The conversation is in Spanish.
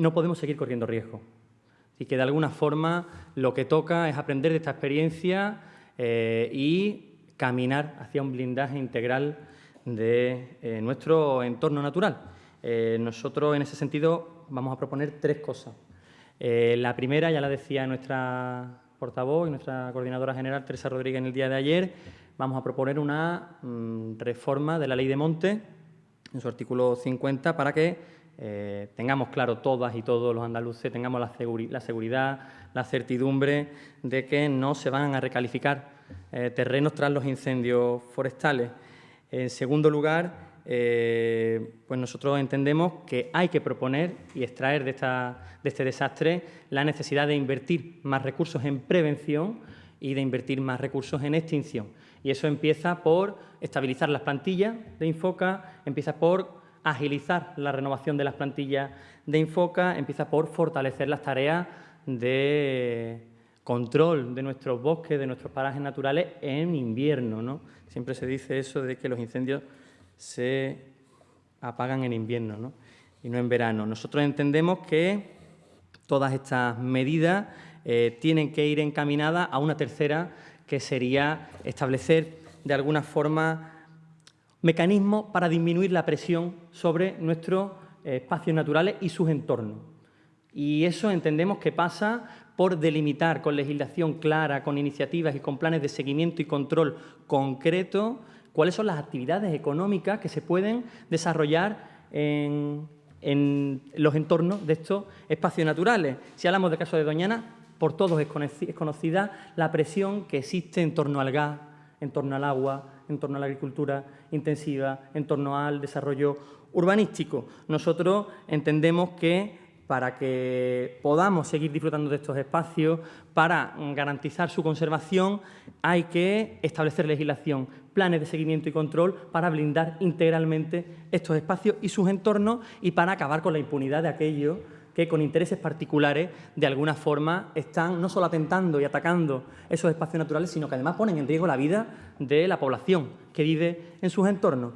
no podemos seguir corriendo riesgo. Y que de alguna forma lo que toca es aprender de esta experiencia eh, y caminar hacia un blindaje integral de eh, nuestro entorno natural. Eh, nosotros en ese sentido vamos a proponer tres cosas. la primera, ya la decía nuestra portavoz y nuestra coordinadora general, Teresa Rodríguez, en el día de ayer, vamos a proponer una mm, reforma de la ley de monte, en su artículo 50, para que eh, tengamos claro todas y todos los andaluces, tengamos la, seguridad, la certidumbre de que no se van a recalificar eh, terrenos tras los incendios forestales. En segundo lugar, eh, pues nosotros entendemos que hay que proponer y extraer de, de este desastre la necesidad de invertir más recursos en prevención y de invertir más recursos en extinción. Y eso empieza por estabilizar las plantillas de Infoca, empieza por agilizar la renovación de las plantillas de Infoca, empieza por fortalecer las tareas de control de nuestros bosques, de nuestros parajes naturales en invierno. ¿no? Siempre se dice eso de que los incendios se apagan en invierno ¿no? y no en verano. Nosotros entendemos que todas estas medidas eh, tienen que ir encaminadas a una tercera, que sería establecer de alguna forma mecanismos para disminuir la presión sobre nuestros eh, espacios naturales y sus entornos. Y eso entendemos que pasa por delimitar con legislación clara, con iniciativas y con planes de seguimiento y control concreto cuáles son las actividades económicas que se pueden desarrollar en, los entornos de estos espacios naturales. Si hablamos del caso de Doñana, por todos es conocida la presión que existe en torno al gas, en torno al agua, en torno a la agricultura intensiva, en torno al desarrollo urbanístico. Nosotros entendemos que para que podamos seguir disfrutando de estos espacios, para garantizar su conservación, hay que establecer legislación, planes de seguimiento y control para blindar integralmente estos espacios y sus entornos y para acabar con la impunidad de aquellos que con intereses particulares de alguna forma están no solo atentando y atacando esos espacios naturales, sino que además ponen en riesgo la vida de la población que vive en sus entornos.